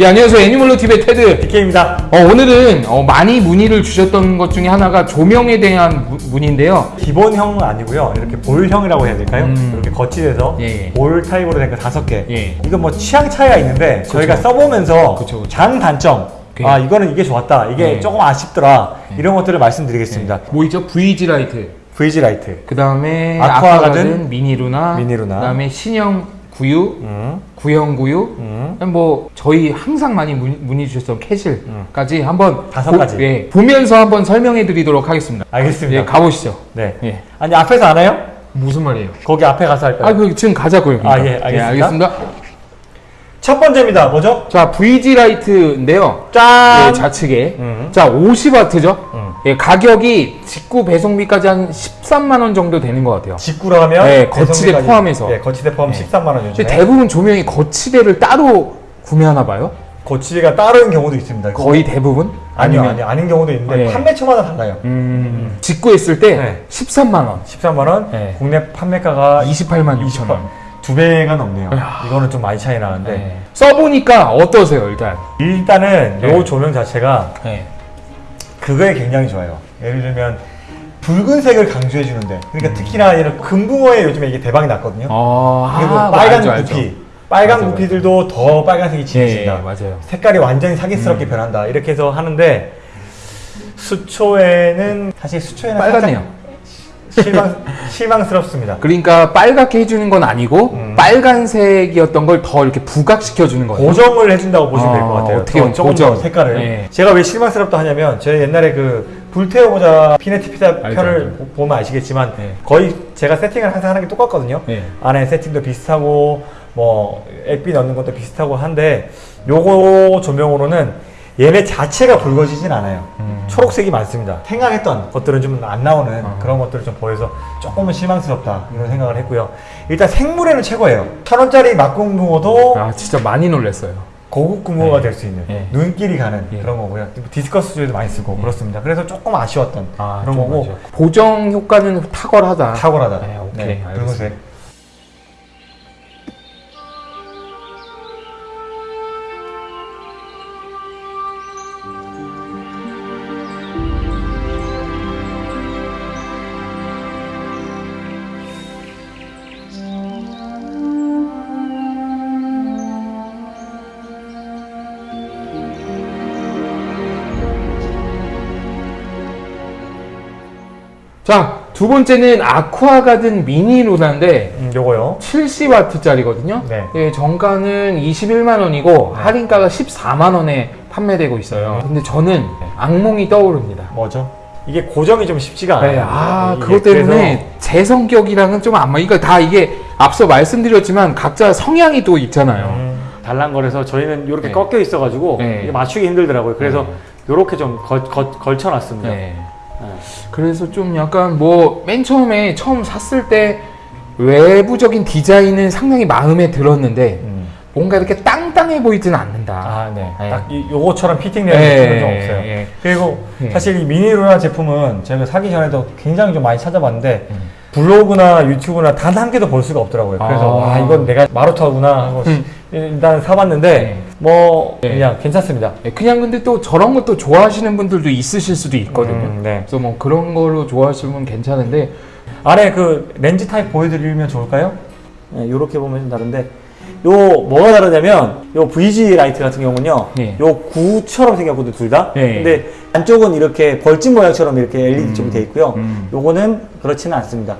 예, 안녕하세요. 애니멀로 TV의 테드. DK입니다. 어, 오늘은 어, 많이 문의를 주셨던 것 중에 하나가 조명에 대한 무- 문의인데요. 기본형은 아니고요. 이렇게 볼형이라고 해야 될까요? 음. 이렇게 거치돼서 예, 예. 볼 타입으로 된 거 다섯 개. 예. 이건 뭐 취향 차이가 있는데 저희가 써보면서 그쵸, 그쵸. 장단점. 오케이. 아 이거는 이게 좋았다. 이게 예. 조금 아쉽더라. 이런 것들을 말씀드리겠습니다. 뭐 있죠? VG 라이트. VG 라이트. 그 다음에 아쿠아가든, 미니루나, 미니루나. 그 다음에 신형 구유, 음. 구형 구유. 음. 뭐 저희 항상 많이 문의, 주셨던 캐실까지 한번 다섯 보- 가지. 예, 보면서 한번 설명해 드리도록 하겠습니다. 알겠습니다. 예, 가보시죠. 네. 예. 아니 앞에서 안 해요? 무슨 말이에요? 거기 앞에 가서 할까요? 아, 그 지금 가자고요. 아. 예, 알겠습니다. 알겠습니다. 첫 번째입니다. 뭐죠? 자, VG 라이트인데요. 짠. 예, 좌측에. 음. 자, 50와트죠? 음. 예, 가격이 직구 배송비까지 한 13만 원 정도 되는 것 같아요. 직구로 하면 네, 거치대 배송비까지- 포함해서. 네, 거치대 포함 13만 원 요즘에. 대부분 조명이 거치대를 따로 구매하나 봐요? 거치대가 따로인 경우도 있습니다. 거의 대부분? 아니요, 아니요, 아닌 경우도 있는데 네. 판매처마다 달라요. 음, 직구했을 때 네. 13만 원, 13만 원, 네. 국내 판매가가 28만 6천 원. 두 배가 넘네요. 이야. 이거는 좀 많이 차이 나는데 네. 써보니까 어떠세요, 일단? 일단은 네. 요 조명 자체가 네. 그거에 굉장히 좋아요. 예를 들면 붉은색을 강조해 주는데 음. 그러니까 특히나 이런 금붕어에 요즘에 이게 대박이 났거든요. 어, 그리고 아, 빨간 알죠. 구피, 빨간 맞아, 구피들도 더 빨간색이 예, 진해진다. 예, 맞아요. 색깔이 완전히 사기스럽게 음. 변한다. 이렇게 해서 하는데 수초에는 사실 수초에는 빨갛네요. 실망 실망스럽습니다. 그러니까 빨갛게 해주는 건 아니고 음. 빨간색이었던 걸 더 이렇게 부각시켜 주는 거예요. 고정을 해준다고 보시면 될것 아, 같아요. 어떻게 더 보면 조금 고정. 더 색깔을. 네. 제가 왜 실망스럽다 하냐면 저희 옛날에 그 불태워보자 피네티 피자 편을 보면 아시겠지만 네. 거의 제가 세팅을 항상 하는 게 똑같거든요. 네. 안에 세팅도 비슷하고 뭐 액비 넣는 것도 비슷하고 한데 요거 조명으로는 얘네 자체가 붉어지진 않아요. 음. 초록색이 많습니다. 생각했던 것들은 좀 안 나오는 어. 그런 것들을 좀 보여서 조금은 실망스럽다 이런 생각을 했고요. 일단 생물에는 최고예요. 천 원짜리 막공붕어도 아, 진짜 많이 놀랐어요. 고급 금호가 네. 될수 있는 네. 눈길이 가는 예. 그런 거고요. 디스커스 조에도 많이 쓰고 그렇습니다. 그래서 조금 아쉬웠던 아, 그런 좀 거고 맞아요. 보정 효과는 탁월하다. 탁월하다. 네, 오케이, 알겠습니다. 붉은색. 자, 두 번째는 아쿠아가든 미니 루나인데 음, 요거요. 70와트짜리거든요. 네. 예, 정가는 21만 원이고 할인가가 14만 원에 판매되고 있어요. 근데 저는 악몽이 떠오릅니다. 뭐죠? 이게 고정이 좀 쉽지가 않아요. 네, 아, 그것 때문에 그래서 제 성격이랑은 좀 안 맞. 이거 다 이게 앞서 말씀드렸지만 각자 성향이 또 있잖아요. 음, 달랑거려서 저희는 이렇게 네. 꺾여 있어가지고 네. 맞추기 힘들더라고요. 그래서 네. 이렇게 좀 걸, 걸, 걸쳐놨습니다. 네. 네. 그래서 좀 약간 뭐 맨 처음에 처음 샀을 때 외부적인 디자인은 상당히 마음에 들었는데 음. 뭔가 이렇게 땅땅해 보이지는 않는다. 아, 네. 네. 딱 이, 요거처럼 피팅 되는 예, 느낌은 좀 없어요. 예. 그리고 예. 사실 이 미니루나 제품은 제가 사기 전에도 굉장히 좀 많이 찾아봤는데 음. 블로그나 유튜브나 단 한 개도 볼 수가 없더라고요. 그래서 아. 와 이건 내가 마루타구나 하고 음. 일단 사봤는데 네. 뭐 네. 그냥 괜찮습니다. 예, 그냥 근데 또 저런 것도 좋아하시는 분들도 있으실 수도 있거든요. 음, 네. 그래서 뭐 그런 걸로 좋아하시면 괜찮은데 안에 그 렌즈 타입 보여드리면 좋을까요? 네, 이렇게 보면 좀 다른데 요 뭐가 다르냐면 요 VG 라이트 같은 경우는요 예. 요 구처럼 생겼거든요 둘다 예. 근데 안쪽은 이렇게 벌집 모양처럼 이렇게 LED 음. 쪽이 돼 있고요 음. 요거는 그렇지는 않습니다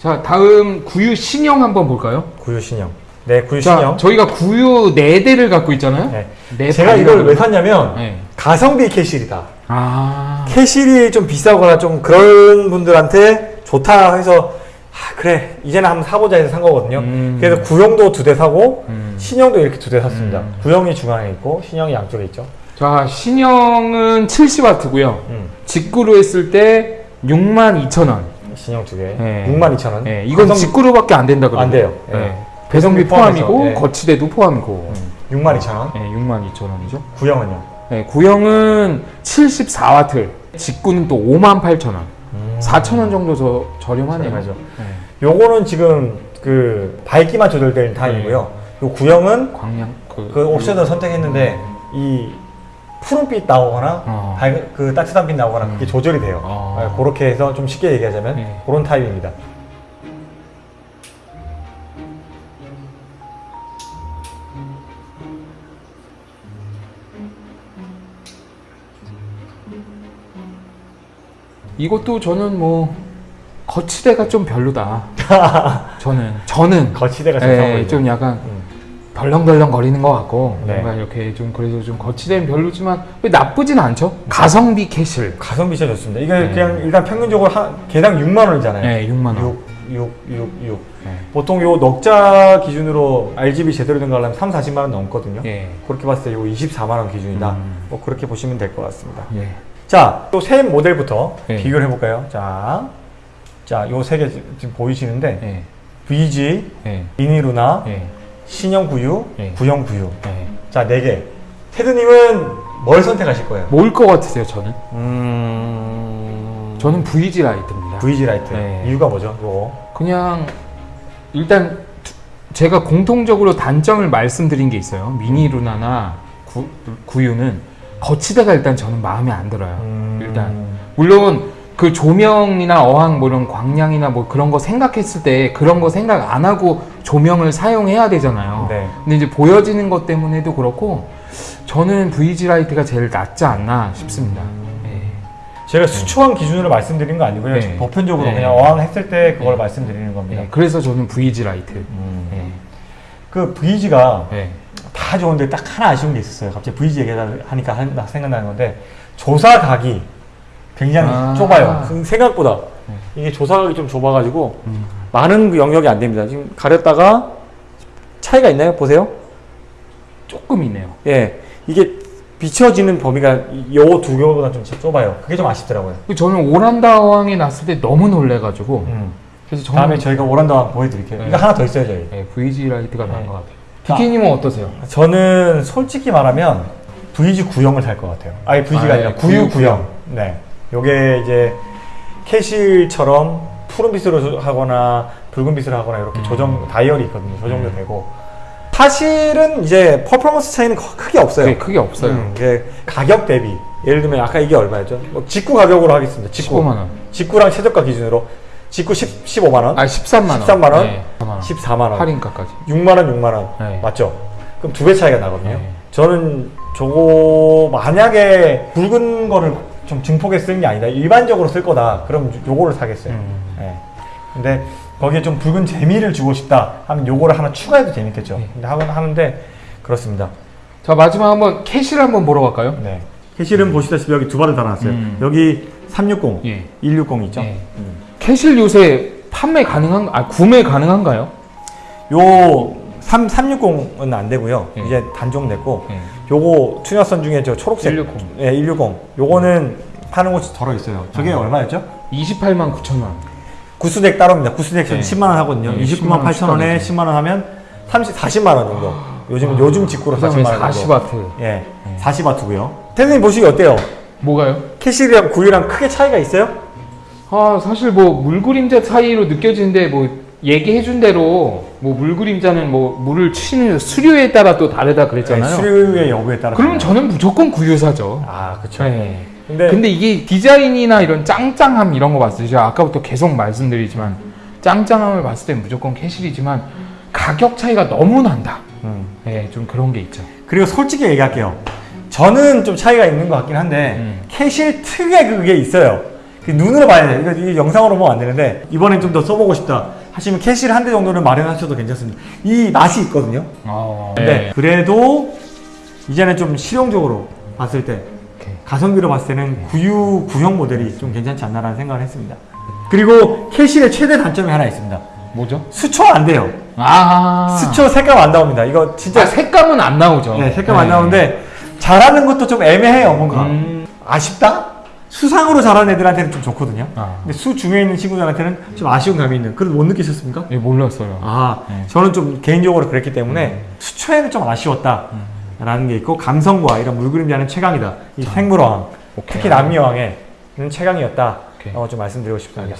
자 다음 구유 신형 한번 볼까요? 구유 신형 네 구유 자 신형 저희가 구유 4대를 갖고 있잖아요. 네. 네 제가 이걸 왜? 샀냐면 네. 가성비 캐실이다 아 캐실이 좀 비싸거나 좀 그런 분들한테 좋다 해서 아, 그래 이제는 한번 사보자 해서 산 거거든요 음. 그래서 구형도 두 대 사고 음. 신형도 이렇게 두 대 샀습니다 음. 구형이 중앙에 있고 신형이 양쪽에 있죠 자 신형은 70와트고요. 음. 직구로 했을 때 62,000원. 신형 두 개. 네. 62,000원. 네, 이건 직구로밖에 안 된다 그러요 안 돼요. 네. 네. 배송비 포함이고 네. 거치대도 포함이고. 62,000원. 네, 62,000원이죠. 구형은요? 네, 구형은 74와트, 직구는 또 5만 8천 원. 4천 원 정도 저 저렴하네요. 저렴하죠. 네. 요거는 지금 그 밝기만 조절되는 타입이고요. 요 구형은 광량 그, 그 옵션을 선택했는데 이 푸른빛 나오거나 어. 밝, 그 따뜻한 빛 나오거나 그게 조절이 돼요. 어. 네, 그렇게 해서 좀 쉽게 얘기하자면 네. 그런 타입입니다. 이것도 저는 뭐 거치대가 좀 별로다. 저는 저는 거치대가 좀 예. 좀 약간 음. 덜렁덜렁 거리는 것 같고 네. 뭔가 이렇게 좀 그래서 좀 거치대는 별로지만 왜 나쁘진 않죠. 가성비 캐실. 가성비 진짜 좋습니다. 이게 네. 그냥 일단 평균적으로 한 개당 6만 원이잖아요. 네, 6만 원. 6, 6, 6, 6. 네. 보통 요 넉자 기준으로 RGB 제대로 된 거 하려면 3, 40만 원 넘거든요. 예. 그렇게 봤을 때 요 24만 원 기준이다. 음. 뭐 그렇게 보시면 될 것 같습니다. 예. 자, 또 새 모델부터 네. 비교를 해볼까요? 자, 자, 요 세 개 지금 보이시는데 예. VG, 예. 미니루나, 예. 신형 구유, 네. 구형 구유. 예. 자, 네 개. 테드님은 뭘 선택하실 거예요? 뭘 것 같으세요, 저는? 음, 저는 VG 라이트입니다. VG 라이트. 네. 이유가 뭐죠? 요거. 그냥 일단 두- 제가 공통적으로 단점을 말씀드린 게 있어요. 미니 루나나 구, 구유는 거치대가 일단 저는 마음에 안 들어요. 음. 일단 물론 그 조명이나 어항 뭐 이런 광량이나 뭐 그런 거 생각했을 때 그런 거 생각 안 하고 조명을 사용해야 되잖아요. 네. 근데 이제 보여지는 것 때문에도 그렇고 저는 VG 라이트가 제일 낫지 않나 싶습니다. 예. 제가 수초한 기준으로 말씀드린 거 아니고요. 네. 보편적으로 네. 그냥 어항 했을 때 그걸 네. 말씀드리는 겁니다. 예, 그래서 저는 VG 라이트. 음. 예. 그 VG가 예. 다 좋은데 딱 하나 아쉬운 게 있었어요. 갑자기 VG 얘기하니까 생각나는 건데 조사 각이 굉장히 아. 좁아요. 그 생각보다 네. 이게 조사 각이 좀 좁아가지고 음. 많은 그 영역이 안 됩니다. 지금 가렸다가 차이가 있나요? 보세요. 조금 있네요. 예, 이게 비춰지는 범위가 요 두 개보다 좀 좁아요. 그게 좀 아쉽더라고요. 저는 오란다 어항에 났을 때 너무 놀래가지고 음. 그래서 저는 다음에 저희가 오란다 보여드릴게요. 네. 이거 하나 더 있어요, 저희. 예, VG 라이트가 나은 네. 것 같아요. 자. 디케님은 어떠세요? 저는 솔직히 말하면 VG 구형을 살 것 같아요. 아니 VG가 아, 아, 니라 예, 구유 구형. 네. 요게 이제 캐실처럼 푸른빛으로 하거나 붉은빛으로 하거나 이렇게 음. 조정 다이얼이 있거든요. 조정도 되고. 사실은 이제 퍼포먼스 차이는 거- 크게 없어요. 네, 크게 없어요. 음, 이게 가격 대비 예를 들면 아까 이게 얼마였죠? 뭐 직구 가격으로 하겠습니다. 직구. 15만 원. 직구랑 최저가 기준으로 직구 10, 15만 원, 아 13만 원. 13만 원? 네, 14만 원. 14만 원, 할인가까지. 6만 원, 6만 원. 네. 맞죠? 그럼 두 배 차이가 나거든요. 네. 저는 저거 만약에 붉은 거를 좀 증폭에 쓰는 게 아니다. 일반적으로 쓸 거다. 그럼 요거를 사겠어요. 음. 네. 근데 거기에 좀 붉은 재미를 주고 싶다 하면 요거를 하나 추가해도 재밌겠죠. 네. 근데 하건 하는데 그렇습니다. 자 마지막 한번 캐실을 한번 보러 갈까요? 네. 캐실은 보시다시피 여기 두 발을 달아놨어요. 음. 여기 360, 예. 160 있죠. 예. 음. Kessil 요새 판매 가능한 아 구매 가능한가요? 요 3, 360은 안 되고요. 예. 이제 단종 됐고 예. 요거 Tuna Sun 중에 저 초록색 160. 예, 160. 요거는 파는 곳이 덜어 있어요. 저게 아. 얼마였죠? 28만 9천 원. gooseneck 따로입니다. gooseneck 네. 10만 원 하거든요. 네, 29만 10만 8천 원에 원 10만 원 하면 30, 40만 원 정도. 요즘 요즘 직구로 40만 그다음에 원 정도. 40와트. 예, 40와트고요. 테드님 보시기 어때요? 뭐가요? Kessil이랑 구유랑 크게 차이가 있어요? 아 사실 뭐 물그림자 사이로 느껴지는데 뭐 얘기해준 대로 뭐 물그림자는 뭐 물을 치는 수류에 따라 또 다르다 그랬잖아요. 네, 수류의 여부에 따라. 그러면 저는 무조건 구유 사죠. 아, 그렇죠. 네. 근데, 근데 이게 디자인이나 이런 짱짱함 이런 거 봤을 때 제가 아까부터 계속 말씀드리지만 짱짱함을 봤을 때 무조건 Kessil이지만 가격 차이가 너무 난다. 음. 네, 좀 그런 게 있죠. 그리고 솔직히 얘기할게요. 저는 좀 차이가 있는 것 같긴 한데 음. Kessil 특유의 그게 있어요. 그 눈으로 봐야 돼요. 이거, 영상으로 보면 안 되는데 이번엔 좀 더 써보고 싶다 하시면 Kessil 한대 정도는 마련하셔도 괜찮습니다. 이 맛이 있거든요. 어, 근데 그래도 이제는 좀 실용적으로 봤을 때 오케이. 가성비로 봤을 때는 구유 구형 모델이 좀 괜찮지 않나라는 생각을 했습니다. 그리고 Kessil의 최대 단점이 하나 있습니다. 뭐죠? 수초 안 돼요. 아, 수초 색감 안 나옵니다. 이거 진짜 아, 색감은 안 나오죠. 네, 색감 안 나오는데 잘하는 것도 좀 애매해요, 뭔가. 음. 아쉽다? 수상으로 잘하는 애들한테는 좀 좋거든요. 아. 근데 수 중에 있는 친구들한테는 좀 아쉬운 감이 있는. 그래도 못 느끼셨습니까? 예, 몰랐어요. 아, 네. 저는 좀 개인적으로 그랬기 때문에 수초에는 좀 아쉬웠다. 라는 게 있고 감성과 이런 물그림자는 최강이다. 이 생물어항, 특히 남미어항에는 최강이었다. 오케이. 어, 좀 말씀드리고 싶습니다.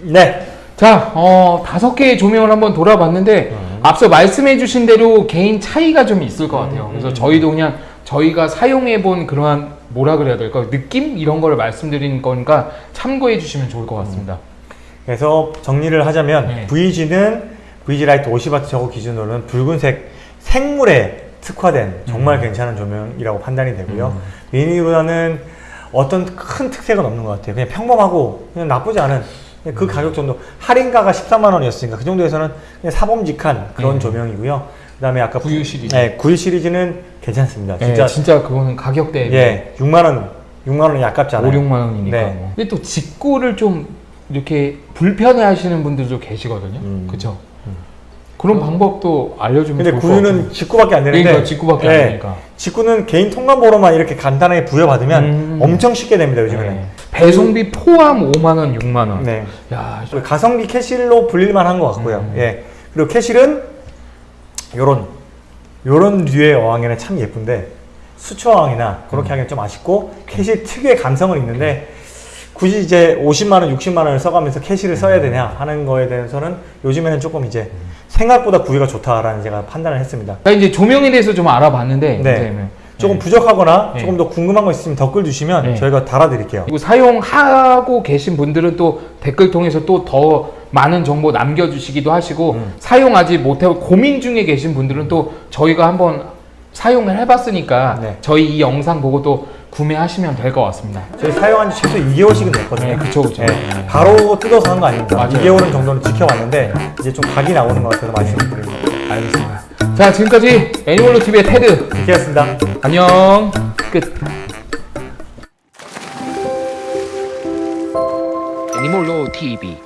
네. 자, 어, 다섯 개의 조명을 한번 돌아봤는데 앞서 말씀해 주신 대로 개인 차이가 좀 있을 것 같아요. 그래서 저희도 그냥 저희가 사용해 본 그러한 뭐라 그래야 될까 느낌 이런 거를 말씀드리는 거니까 참고해 주시면 좋을 것 같습니다. 그래서 정리를 하자면 네. VG는 VG 라이트 50W 저거 기준으로는 붉은색 생물에 특화된 정말 음. 괜찮은 조명이라고 판단이 되고요. 미니로라는 어떤 큰 특색은 없는 것 같아요. 그냥 평범하고 그냥 나쁘지 않은 음. 그 가격 정도 할인가가 13만 원이었으니까 그 정도에서는 그냥 사범직한 그런 네. 조명이고요. 그다음에 아까 9U 시리즈. 네, 9U 시리즈는 괜찮습니다. 진짜 진짜 진짜 그거는 가격 대비 예, 6만 원, 6만 원이 아깝지 5, 않아요. 6만 원이니까. 네. 뭐. 근데 또 직구를 좀 이렇게 불편해 하시는 분들도 계시거든요. 음. 그렇죠. 그런 방법도 알려주면 근데. 구유는 직구밖에 안 되는데 그러니까 직구밖에 안 예, 되니까. 직구는 개인 통관번호만 이렇게 간단하게 부여받으면 음. 엄청 쉽게 됩니다 요즘에는. 네. 배송비 포함 5만 원, 6만 원. 네. 야, 가성비 Kessil로 불릴만 한 것 같고요. 음. 예. 그리고 Kessil은 요런 요런 류의 어항에는 참 예쁜데 수초 어항이나 그렇게 음. 하기는 좀 아쉽고 Kessil 특유의 감성은 있는데 굳이 이제 50만 원, 60만 원을 써가면서 Kessil을 써야 되냐 하는 거에 대해서는 요즘에는 조금 이제 생각보다 구이가 좋다라는 제가 판단을 했습니다. 자, 이제 조명에 대해서 좀 알아봤는데 네. 조금 네. 부족하거나 네. 조금 더 궁금한 거 있으면 댓글 주시면 네. 저희가 달아드릴게요. 그리고 사용하고 계신 분들은 또 댓글 통해서 또 더 많은 정보 남겨주시기도 하시고 음. 사용하지 못하고 고민 중에 계신 분들은 또 저희가 한번 사용을 해봤으니까 네. 저희 이 영상 보고 또 구매하시면 될 것 같습니다. 저희 사용한 지 최소 2개월씩은 됐거든요. 네, 그쵸, 그쵸. 예, 네. 바로 뜯어서 한 거 아닙니다. 맞아요. 2개월은 정도는 지켜봤는데 이제 좀 각이 나오는 것 같아서 말씀드립니다. 알겠습니다. 자, 지금까지 애니멀로 TV의 테드 이렇게였습니다. 안녕 끝. 애니몰로 TV